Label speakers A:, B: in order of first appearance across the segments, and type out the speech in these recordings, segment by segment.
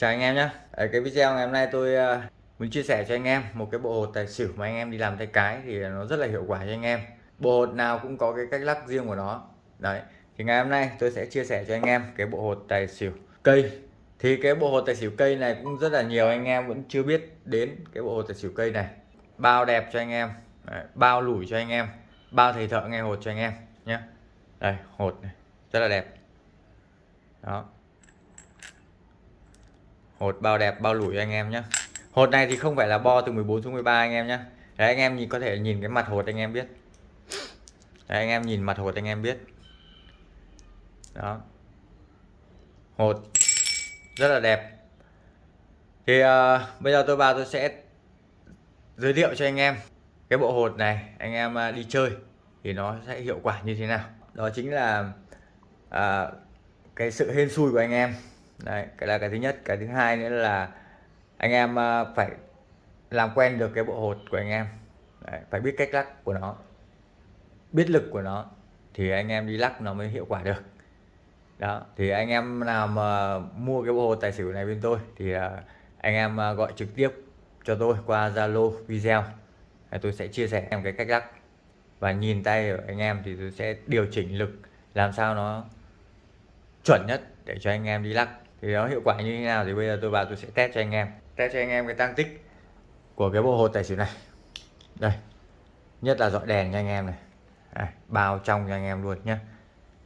A: Chào anh em nhé Ở cái video ngày hôm nay tôi ờ, muốn chia sẻ cho anh em một cái bộ hột tài xỉu mà anh em đi làm tay cái thì nó rất là hiệu quả cho anh em. Bộ hột nào cũng có cái cách lắc riêng của nó. Đấy thì ngày hôm nay tôi sẽ chia sẻ cho anh em cái bộ hột tài xỉu cây. Thì cái bộ hột tài xỉu cây này cũng rất là nhiều anh em vẫn chưa biết đến cái bộ hột tài xỉu cây này. Bao đẹp cho anh em. Đấy, bao lủi cho anh em. Bao thầy thợ nghe hột cho anh em nhé đây hột này rất là đẹp. Đó hột bao đẹp bao lủi anh em nhé hột này thì không phải là bo từ 14 xuống 13 anh em nhé đấy anh em nhìn có thể nhìn cái mặt hột anh em biết. Đấy anh em nhìn mặt hột anh em biết. Đó. Hột rất là đẹp. Thì uh, bây giờ tôi vào tôi sẽ giới thiệu cho anh em cái bộ hột này anh em uh, đi chơi thì nó sẽ hiệu quả như thế nào. Đó chính là uh, cái sự hên xui của anh em. Đấy, cái là cái thứ nhất. Cái thứ hai nữa là anh em ờ, phải làm quen được cái bộ hột của anh em. Đấy, phải biết cách lắc của nó biết lực của nó thì anh em đi lắc nó mới hiệu quả được. Đó thì anh em nào mà mua cái bộ hột tài xỉu này bên tôi thì ờ, anh em ờ, gọi trực tiếp cho tôi qua Zalo video tôi sẽ chia sẻ em cái cách lắc. Và nhìn tay của anh em thì tôi sẽ điều chỉnh lực làm sao nó chuẩn nhất để cho anh em đi lắc thì nó hiệu quả như thế nào thì bây giờ tôi vào tôi sẽ test cho anh em. Test cho anh em cái tăng tích của cái bộ hột tài xỉu này. Đây nhất là dọi đèn cho anh em này. Đây, bao trong cho anh em luôn nhé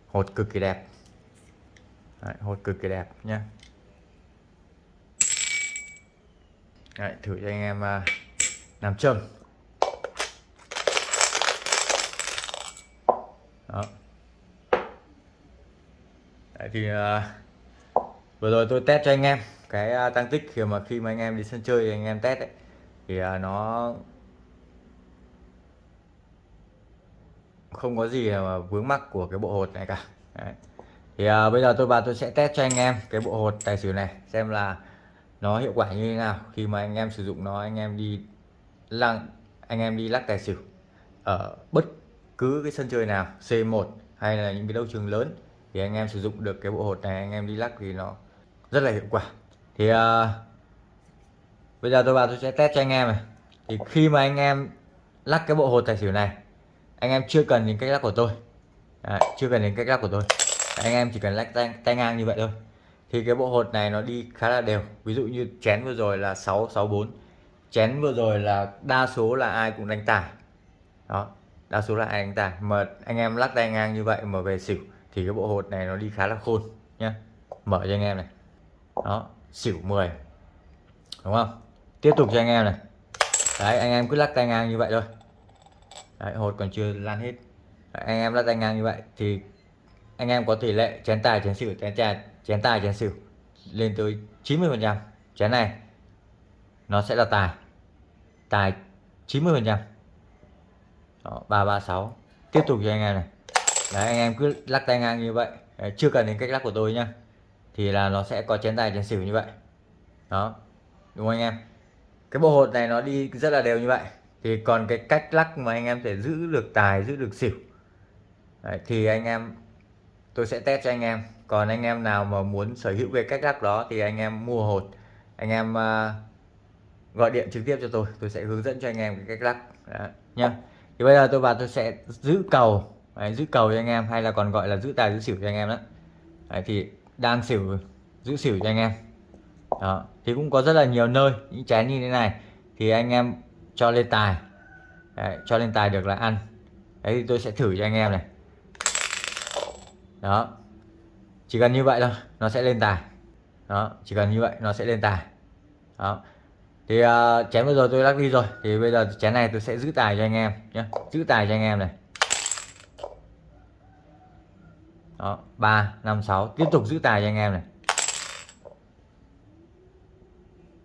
A: hột cực kỳ đẹp. Đấy, hột cực kỳ đẹp nhé Đấy, thử cho anh em uh, làm châm. Đó. Đấy, thì uh, vừa rồi tôi test cho anh em cái à, tăng tích khi mà khi mà anh em đi sân chơi thì anh em test ấy, thì à, nó không có gì mà vướng mắc của cái bộ hột này cả Đấy. thì à, bây giờ tôi vào tôi sẽ test cho anh em cái bộ hột tài xỉu này xem là nó hiệu quả như thế nào khi mà anh em sử dụng nó anh em đi lăng anh em đi lắc tài xỉu ở bất cứ cái sân chơi nào C1 hay là những cái đấu trường lớn thì anh em sử dụng được cái bộ hột này anh em đi lắc thì nó rất là hiệu quả. Thì uh, bây giờ tôi vào tôi sẽ test cho anh em này. Thì khi mà anh em lắc cái bộ hột tài xỉu này anh em chưa cần những cách lắc của tôi. Đấy, chưa cần những cách lắc của tôi. Anh em chỉ cần lắc tay, tay ngang như vậy thôi. Thì cái bộ hột này nó đi khá là đều. Ví dụ như chén vừa rồi là 664 chén vừa rồi là đa số là ai cũng đánh tài. Đó đa số là ai đánh tài. Mà anh em lắc tay ngang như vậy mà về xỉu thì cái bộ hột này nó đi khá là khôn nhá. Mở cho anh em này đó xỉu 10 đúng không? Tiếp tục cho anh em này. Đấy anh em cứ lắc tay ngang như vậy thôi. Đấy, hột còn chưa lan hết. Đấy, anh em lắc tay ngang như vậy thì anh em có tỷ lệ chén tài chén xỉu chén tài chén tài chén xỉu lên tới 90 phần trăm. Chén này nó sẽ là tài. Tài 90 phần trăm. Ba ba sáu. Tiếp tục cho anh em này. Đấy anh em cứ lắc tay ngang như vậy. Đấy, chưa cần đến cách lắc của tôi nhá thì là nó sẽ có chén tài chén xỉu như vậy. Đó đúng không anh em? Cái bộ hột này nó đi rất là đều như vậy. Thì còn cái cách lắc mà anh em sẽ giữ được tài giữ được xỉu. Đấy, thì anh em tôi sẽ test cho anh em. Còn anh em nào mà muốn sở hữu về cách lắc đó thì anh em mua hột. Anh em uh, gọi điện trực tiếp cho tôi. Tôi sẽ hướng dẫn cho anh em cái cách lắc. Đó, nhá. Thì bây giờ tôi vào tôi sẽ giữ cầu. Đấy, giữ cầu cho anh em hay là còn gọi là giữ tài giữ xỉu cho anh em đó. Đấy, thì đang xỉu giữ xỉu cho anh em. Đó thì cũng có rất là nhiều nơi những chén như thế này thì anh em cho lên tài. Đấy, cho lên tài được là ăn. Đấy thì tôi sẽ thử cho anh em này. Đó chỉ cần như vậy thôi nó sẽ lên tài. Đó chỉ cần như vậy nó sẽ lên tài. Đó thì à, uh, chén vừa rồi tôi lắc đi rồi thì bây giờ chén này tôi sẽ giữ tài cho anh em nhé giữ tài cho anh em này. Đó 3 5 6 tiếp tục giữ tài cho anh em này.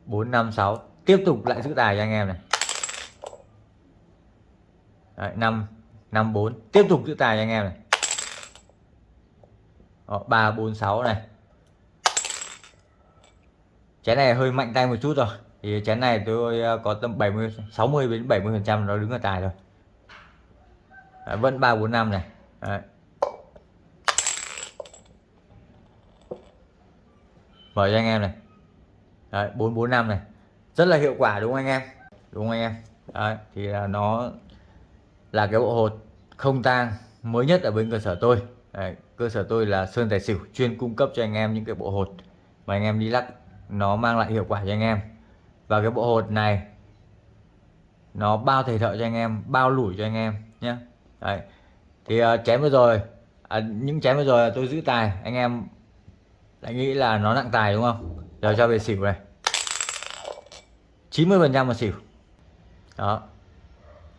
A: 4 5 6 tiếp tục lại giữ tài cho anh em này. Đấy, 5 5 4 tiếp tục giữ tài cho anh em này. Đó, 3 4 6 này. Chén này hơi mạnh tay một chút rồi. Thì chén này tôi ờ, có tầm 70 60 đến 70 phần trăm nó đứng ở tài rồi Đấy, vẫn 3 4 5 này. Đấy. Mở cho anh em này. Đấy, 445 này. Rất là hiệu quả đúng không anh em? Đúng không anh em? Đấy, thì là nó là cái bộ hột không tang mới nhất ở bên cơ sở tôi. Đấy, cơ sở tôi là Sơn Tài Xỉu chuyên cung cấp cho anh em những cái bộ hột mà anh em đi lắc nó mang lại hiệu quả cho anh em. Và cái bộ hột này nó bao thầy thợ cho anh em bao lủi cho anh em nhé đấy thì uh, chém vừa rồi à, những chém vừa rồi tôi giữ tài anh em lại nghĩ là nó nặng tài đúng không? Giờ cho về xỉu này. 90 phần trăm là xỉu. Đó.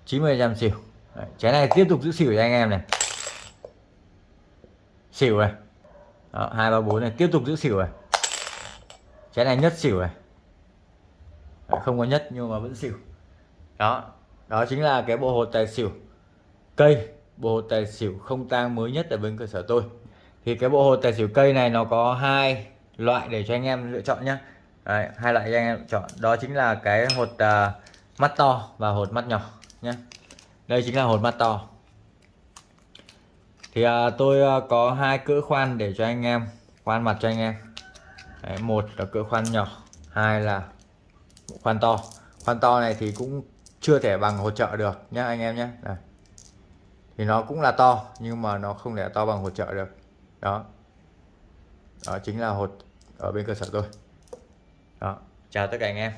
A: 90 phần trăm xỉu. Đấy, chén này tiếp tục giữ xỉu cho anh em này. Xỉu này. Đó, 2 3 4 này tiếp tục giữ xỉu này. Chén này nhất xỉu này. Đấy, không có nhất nhưng mà vẫn xỉu. Đó. Đó chính là cái bộ hột tài xỉu. Cây bộ hột tài xỉu không tang mới nhất ở bên cơ sở tôi thì cái bộ hột tài xỉu cây này nó có hai loại để cho anh em lựa chọn nhé Đấy, hai loại cho anh em chọn. Đó chính là cái hột uh, mắt to và hột mắt nhỏ nhé đây chính là hột mắt to. Thì uh, tôi uh, có hai cỡ khoan để cho anh em khoan mặt cho anh em. Đấy, một là cỡ khoan nhỏ hai là khoan to. Khoan to này thì cũng chưa thể bằng hỗ trợ được nhé anh em nhé Đây. thì nó cũng là to nhưng mà nó không thể to bằng hỗ trợ được đó. Đó chính là hột ở bên cơ sở tôi. Đó. Chào tất cả anh em.